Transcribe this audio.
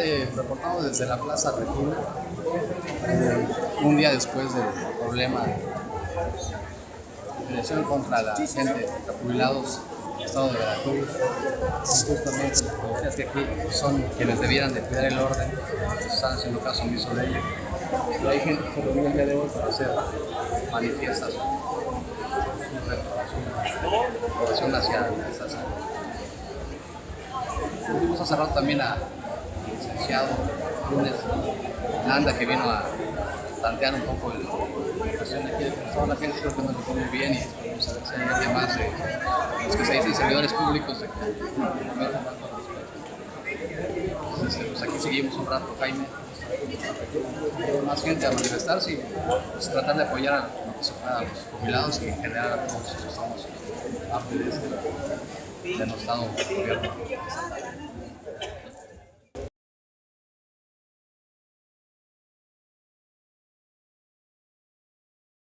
Este, reportamos desde la Plaza Regina, eh, un día después del problema de agresión contra la gente, de jubilados estado de Veracruz. Justamente los que aquí son quienes debieran de cuidar el orden, están haciendo caso omiso de ello. Pero hay gente que se reunió el día de hoy para hacer manifiestas reprobación hacia hace rato también a licenciado Lunes Landa que vino a plantear un poco la de aquí de la gente creo que nos lo muy bien y esperamos a más de los que se dicen servidores públicos de que. Entonces, pues aquí seguimos un rato, Jaime. Más gente a manifestarse y pues, tratar de apoyar a lo que a los jubilados y en general a todos estamos parte de este denostado gobierno.